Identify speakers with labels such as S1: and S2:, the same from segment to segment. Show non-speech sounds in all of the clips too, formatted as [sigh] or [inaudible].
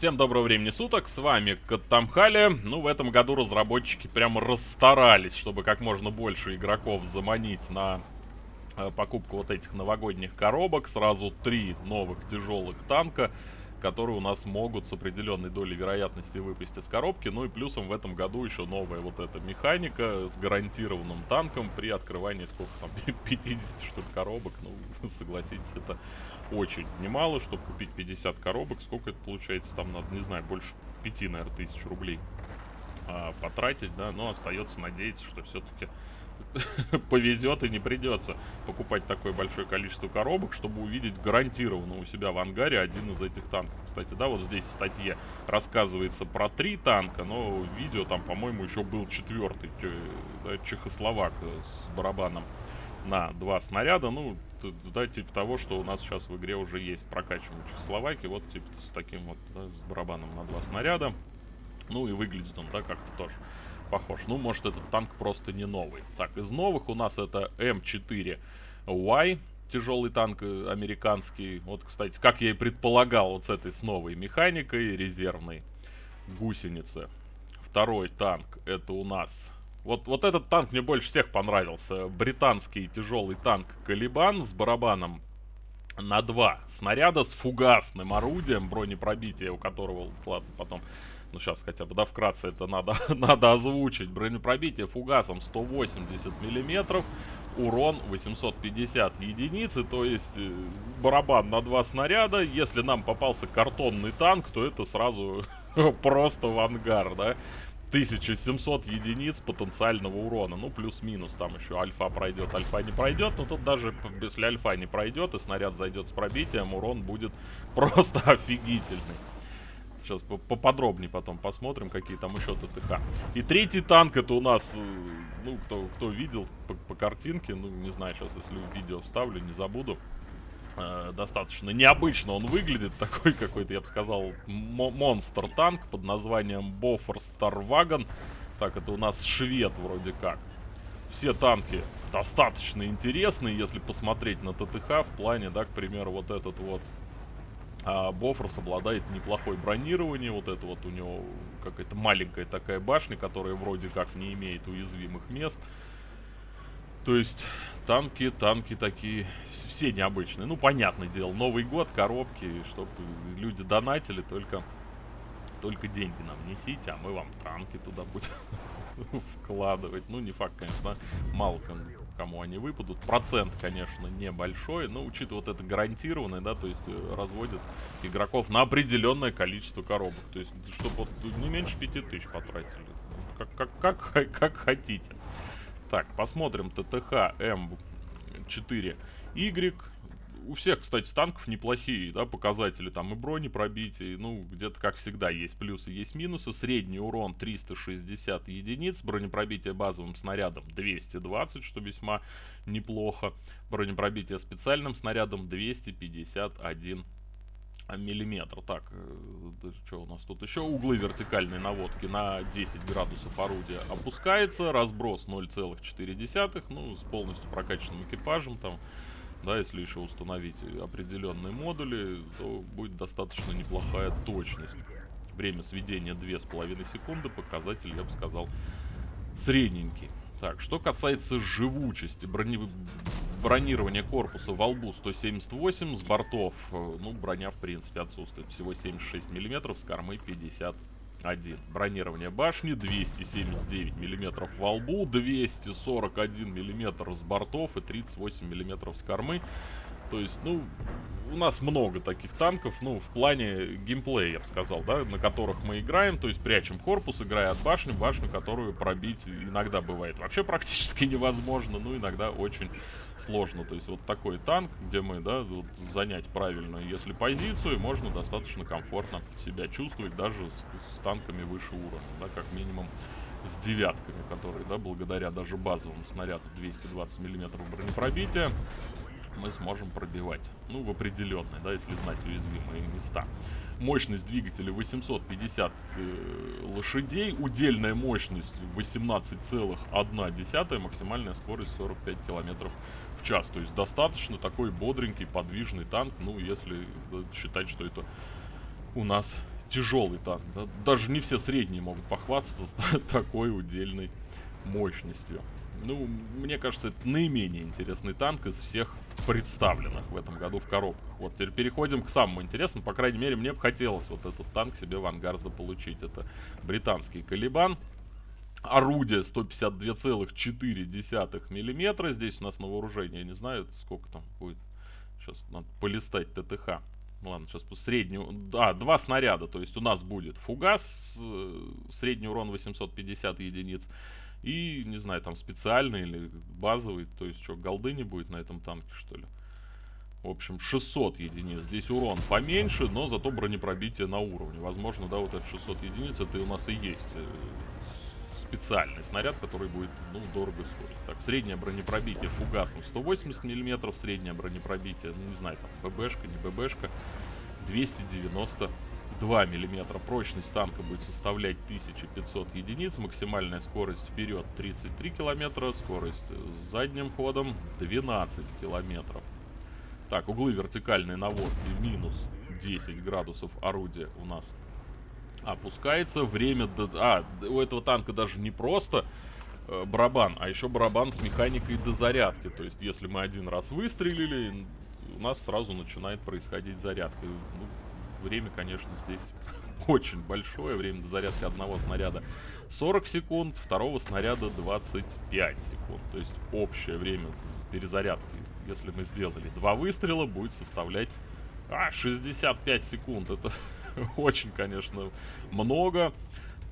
S1: Всем доброго времени суток, с вами Каттамхали. Ну, в этом году разработчики прямо расстарались, чтобы как можно больше игроков заманить на э, покупку вот этих новогодних коробок. Сразу три новых тяжелых танка, которые у нас могут с определенной долей вероятности выпасть из коробки. Ну и плюсом в этом году еще новая вот эта механика с гарантированным танком при открывании сколько там, [laughs] 50 штук коробок. Ну, [laughs] согласитесь, это очень немало, чтобы купить 50 коробок. Сколько это получается? Там надо, не знаю, больше 5, наверное, тысяч рублей а, потратить, да. Но остается надеяться, что все-таки [laughs] повезет и не придется покупать такое большое количество коробок, чтобы увидеть гарантированно у себя в ангаре один из этих танков. Кстати, да, вот здесь в статье рассказывается про три танка, но видео там, по-моему, еще был четвертый, да, чехословак с барабаном на два снаряда. Ну, да, типа того, что у нас сейчас в игре уже есть прокачиваемый Чехословакии, вот типа с таким вот, да, с барабаном на два снаряда. Ну и выглядит он, да, как-то тоже похож. Ну, может, этот танк просто не новый. Так, из новых у нас это М4Y, тяжелый танк э, американский. Вот, кстати, как я и предполагал, вот с этой с новой механикой резервной гусеницы. Второй танк, это у нас вот, вот этот танк мне больше всех понравился. Британский тяжелый танк Калибан с барабаном на два снаряда с фугасным орудием, бронепробитие у которого, ладно, потом, ну сейчас хотя бы, да, вкратце это надо, [laughs] надо озвучить. Бронепробитие фугасом 180 миллиметров, урон 850 единиц, то есть э, барабан на два снаряда. Если нам попался картонный танк, то это сразу [laughs] просто в ангар, да. 1700 единиц потенциального урона. Ну, плюс-минус, там еще альфа пройдет, альфа не пройдет. Но тут даже если альфа не пройдет и снаряд зайдет с пробитием, урон будет [laughs] просто офигительный. Сейчас поподробнее потом посмотрим, какие там еще ТТХ. И третий танк это у нас, э, ну, кто, кто видел по, по картинке, ну, не знаю, сейчас если видео вставлю, не забуду. Э, достаточно необычно он выглядит, [laughs] такой какой-то, я бы сказал, монстр-танк под названием Бофор Старвагон. Так, это у нас швед вроде как. Все танки достаточно интересные, если посмотреть на ТТХ в плане, да, к примеру, вот этот вот а Бофорс обладает неплохой бронированием, вот это вот у него какая-то маленькая такая башня, которая вроде как не имеет уязвимых мест. То есть танки, танки такие, все необычные. Ну, понятное дело, Новый год, коробки, чтобы люди донатили, только, только деньги нам несите, а мы вам танки туда будем [laughs] вкладывать. Ну, не факт, конечно, мало кому они выпадут. Процент, конечно, небольшой, но учитывая вот это гарантированное, да, то есть э, разводят игроков на определенное количество коробок. То есть, чтобы вот не меньше 5000 потратили. Как, как, как, [laughs] как хотите. Так, посмотрим ТТХ М4Y. У всех, кстати, танков неплохие, да, показатели. Там и брони пробития, ну, где-то, как всегда, есть плюсы, есть минусы. Средний урон 360 единиц, бронепробитие базовым снарядом 220, что весьма неплохо. Бронепробитие специальным снарядом 251 миллиметр. Так, э, что у нас тут еще? Углы вертикальной наводки на 10 градусов орудия опускается. Разброс 0,4. Ну, с полностью прокачанным экипажем там. Да, если еще установить определенные модули, то будет достаточно неплохая точность. Время сведения 2,5 секунды. Показатель, я бы сказал, средненький. Так, что касается живучести, брони... бронирования корпуса во лбу 178, с бортов, э, ну, броня, в принципе, отсутствует. Всего 76 миллиметров, с кормы 51. Бронирование башни 279 миллиметров во лбу, 241 миллиметр с бортов и 38 миллиметров с кормы. То есть, ну, у нас много таких танков, ну, в плане геймплея, я бы сказал, да, на которых мы играем, то есть прячем корпус, играя от башни, башню, которую пробить иногда бывает вообще практически [laughs] невозможно, ну, иногда очень сложно. То есть вот такой танк, где мы, да, вот, занять правильно, если позицию, можно достаточно комфортно себя чувствовать даже с, с танками выше уровня, да, как минимум с девятками, которые, да, благодаря даже базовому снаряду 220 мм бронепробития, мы сможем пробивать. Ну, в определенные, да, если знать уязвимые места. Мощность двигателя 850 э, лошадей, удельная мощность 18,1, максимальная скорость 45 километров в час. То есть достаточно такой бодренький, подвижный танк, ну, если считать, что это у нас тяжелый танк. Да? Даже не все средние могут похвастаться такой удельной мощностью. Ну, мне кажется, это наименее интересный танк из всех представленных в этом году в коробках. Вот, теперь переходим к самому интересному. По крайней мере, мне бы хотелось вот этот танк себе в ангар заполучить. Это британский Калибан. Орудие 152,4 миллиметра. Здесь у нас на вооружении, не знаю, сколько там будет. Сейчас надо полистать ТТХ. Ладно, сейчас по среднему... А, два снаряда. То есть у нас будет фугас, э, средний урон 850 единиц. И, не знаю, там специальный или базовый. То есть что, голды не будет на этом танке, что ли? В общем, 600 единиц. Здесь урон поменьше, но зато бронепробитие на уровне. Возможно, да, вот этот 600 единиц, это у нас и есть э, специальный снаряд, который будет, ну, дорого стоить. Так, среднее бронепробитие фугасом 180 мм, среднее бронепробитие, ну, не знаю, там, ББшка, не ББшка, 292 мм. Прочность танка будет составлять 1500 единиц, максимальная скорость вперед 33 км, скорость с задним ходом 12 км. Так, углы вертикальной наводки минус 10 градусов орудия у нас опускается. Время... До... А, у этого танка даже не просто э, барабан, а еще барабан с механикой дозарядки. То есть, если мы один раз выстрелили, у нас сразу начинает происходить зарядка. Ну, время, конечно, здесь [laughs] очень большое. Время дозарядки одного снаряда 40 секунд, второго снаряда 25 секунд. То есть, общее время перезарядки, если мы сделали два выстрела, будет составлять а, 65 секунд. Это [laughs] очень, конечно, много.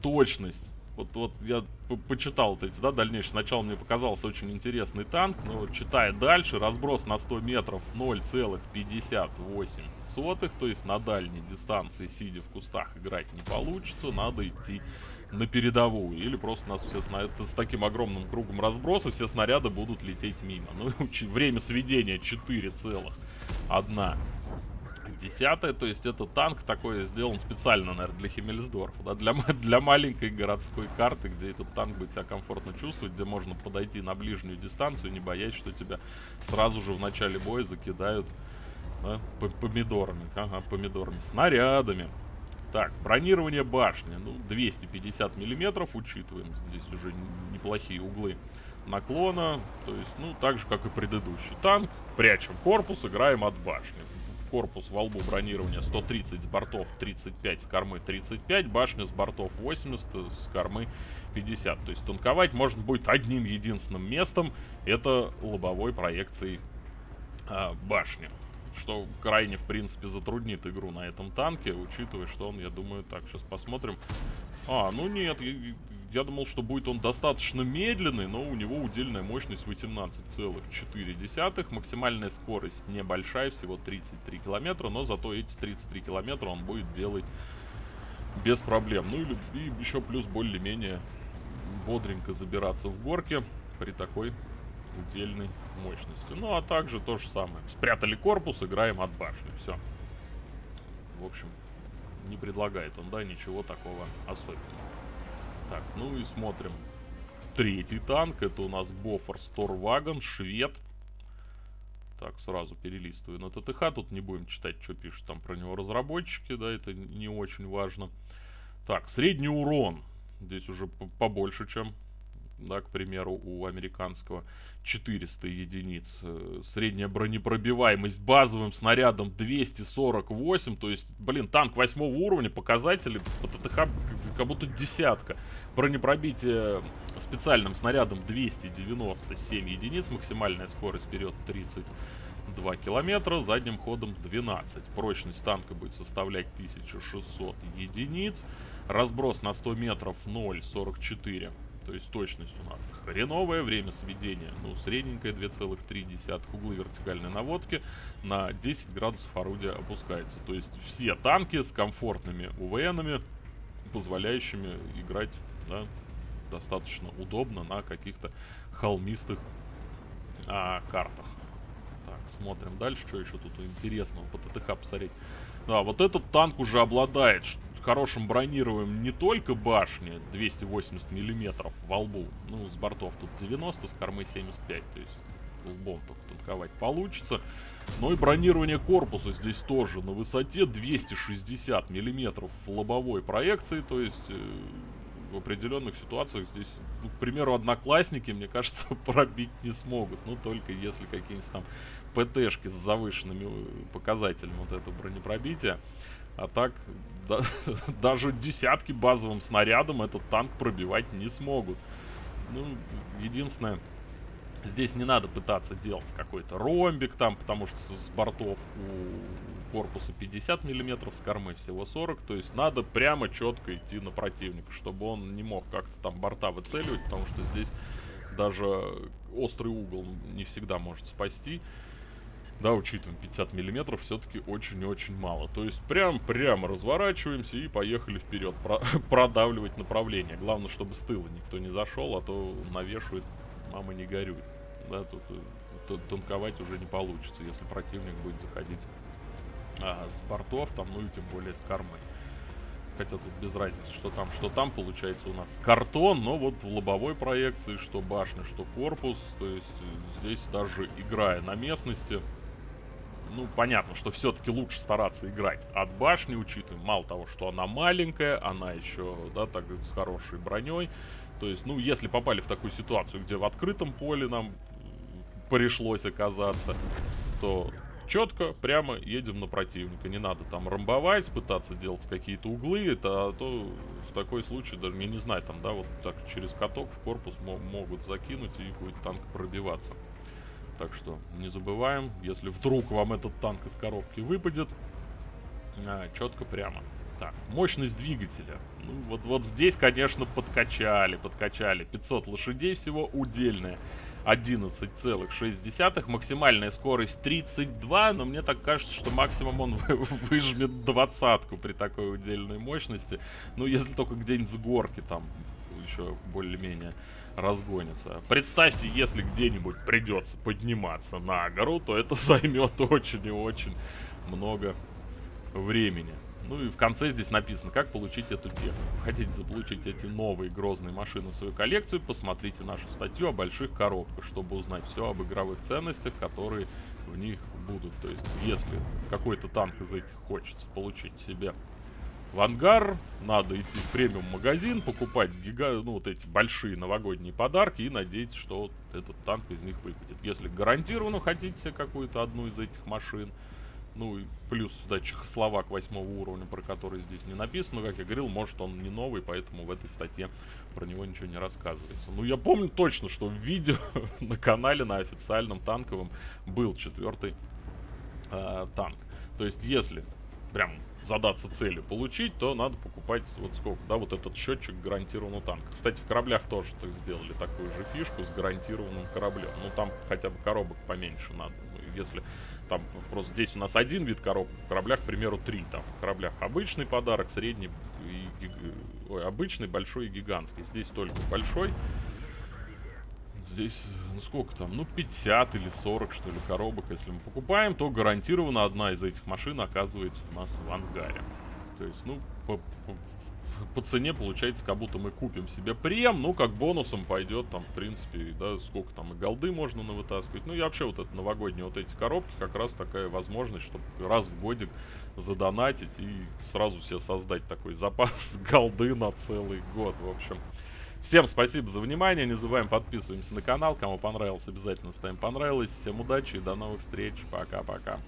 S1: Точность. Вот, вот я почитал вот эти, да, дальнейшие. Сначала мне показался очень интересный танк, но читая дальше, разброс на 100 метров 0,58. То есть на дальней дистанции, сидя в кустах, играть не получится. Надо идти на передовую. Или просто у нас все снаряды с таким огромным кругом разброса, все снаряды будут лететь мимо. Ну, [laughs] время сведения 4,1 десятая, то есть это танк такой сделан специально, наверное, для Химмельсдорфа, да, для, для маленькой городской карты, где этот танк будет себя комфортно чувствовать, где можно подойти на ближнюю дистанцию, не боясь, что тебя сразу же в начале боя закидают да, помидорами, ага, помидорами, снарядами. Так, бронирование башни, ну, 250 миллиметров, учитываем, здесь уже неплохие углы наклона, то есть, ну, так же, как и предыдущий танк, прячем корпус, играем от башни корпус во лбу бронирования 130 с бортов 35, с кормы 35, башня с бортов 80, с кормы 50. То есть танковать можно будет одним единственным местом, это лобовой проекцией а, башни. Что крайне, в принципе, затруднит игру на этом танке, учитывая, что он, я думаю, так, сейчас посмотрим. А, ну нет, я думал, что будет он достаточно медленный, но у него удельная мощность 18,4. Максимальная скорость небольшая, всего 33 километра, но зато эти 33 километра он будет делать без проблем. Ну и, и еще плюс более-менее бодренько забираться в горке при такой удельной мощности. Ну а также то же самое. Спрятали корпус, играем от башни. Все. В общем, не предлагает он, да, ничего такого особенного. Так, ну и смотрим. Третий танк, это у нас Бофор Сторвагон, швед. Так, сразу перелистываю на ТТХ, тут не будем читать, что пишут там про него разработчики, да, это не очень важно. Так, средний урон. Здесь уже побольше, чем да, к примеру, у американского 400 единиц. Э, средняя бронепробиваемость базовым снарядом 248, то есть, блин, танк 8 уровня, показатели по ТТХ как будто десятка. Бронепробитие специальным снарядом 297 единиц, максимальная скорость вперед 32 километра, задним ходом 12. Прочность танка будет составлять 1600 единиц, разброс на 100 метров 0,44 то есть точность у нас хреновое, время сведения, ну, средненькое 2,3, углы вертикальной наводки на 10 градусов орудия опускается. То есть все танки с комфортными УВНами, позволяющими играть да, достаточно удобно на каких-то холмистых а, картах. Так, смотрим дальше, что еще тут интересного по ТТХ посмотреть. Да, вот этот танк уже обладает хорошим бронированием не только башни 280 миллиметров во лбу, ну, с бортов тут 90, с кормы 75, то есть лбом только танковать получится. Но и бронирование корпуса здесь тоже на высоте 260 миллиметров лобовой проекции, то есть э, в определенных ситуациях здесь, ну, к примеру, одноклассники, мне кажется, [laughs] пробить не смогут. Ну, только если какие-нибудь там ПТшки с завышенными э, показателями вот это бронепробития. А так, да, [laughs] даже десятки базовым снарядом этот танк пробивать не смогут. Ну, единственное, здесь не надо пытаться делать какой-то ромбик там, потому что с бортов у корпуса 50 миллиметров, с кормы всего 40. То есть надо прямо четко идти на противника, чтобы он не мог как-то там борта выцеливать, потому что здесь даже острый угол не всегда может спасти да, учитываем 50 миллиметров, все-таки очень-очень мало. То есть прям прямо разворачиваемся и поехали вперед, про [laughs] продавливать направление. Главное, чтобы с тыла никто не зашел, а то навешивает, мама не горюй. Да, тут, э, тут танковать уже не получится, если противник будет заходить а, с бортов, там, ну и тем более с кормы. Хотя тут без разницы, что там, что там получается у нас картон, но вот в лобовой проекции, что башня, что корпус, то есть э, здесь даже играя на местности, ну, понятно, что все-таки лучше стараться играть от башни, учитывая, мало того, что она маленькая, она еще, да, так с хорошей броней. То есть, ну, если попали в такую ситуацию, где в открытом поле нам пришлось оказаться, то четко, прямо едем на противника. Не надо там ромбовать, пытаться делать какие-то углы, это а то в такой случай, даже, я не знаю, там, да, вот так через каток в корпус могут закинуть и будет танк пробиваться. Так что не забываем, если вдруг вам этот танк из коробки выпадет, а, четко прямо. Так, мощность двигателя. Ну, вот, вот здесь, конечно, подкачали, подкачали. 500 лошадей всего, удельная 11,6. Максимальная скорость 32, но мне так кажется, что максимум он [laughs] выжмет двадцатку при такой удельной мощности. Ну, если только где-нибудь с горки там еще более-менее разгонится. Представьте, если где-нибудь придется подниматься на гору, то это [laughs] займет очень и очень много времени. Ну и в конце здесь написано, как получить эту технику. Хотите заполучить эти новые грозные машины в свою коллекцию, посмотрите нашу статью о больших коробках, чтобы узнать все об игровых ценностях, которые в них будут. То есть, если какой-то танк из этих хочется получить себе в ангар, надо идти в премиум-магазин, покупать гига, ну, вот эти большие новогодние подарки и надеяться, что вот этот танк из них выпадет. Если гарантированно хотите какую-то одну из этих машин, ну и плюс сюда Чехословак восьмого уровня, про который здесь не написано, как я говорил, может он не новый, поэтому в этой статье про него ничего не рассказывается. Ну я помню точно, что в видео [laughs] на канале, на официальном танковом был четвертый э, танк. То есть если прям задаться целью получить, то надо покупать вот сколько, да, вот этот счетчик гарантированного танка. Кстати, в кораблях тоже так сделали такую же фишку с гарантированным кораблем. Ну, там хотя бы коробок поменьше надо. Ну, если там просто здесь у нас один вид коробок, в кораблях, к примеру, три. Там в кораблях обычный подарок, средний и гиг... Ой, обычный, большой и гигантский. Здесь только большой здесь, ну сколько там, ну 50 или 40 что ли коробок, если мы покупаем, то гарантированно одна из этих машин оказывается у нас в ангаре. То есть, ну, по, по, по цене получается, как будто мы купим себе прем, ну, как бонусом пойдет там, в принципе, да, сколько там и голды можно навытаскивать. Ну, и вообще вот это новогодние вот эти коробки, как раз такая возможность, чтобы раз в годик задонатить и сразу себе создать такой запас [laughs] голды на целый год, в общем. Всем спасибо за внимание, не забываем подписываемся на канал, кому понравилось, обязательно ставим понравилось. Всем удачи и до новых встреч, пока-пока.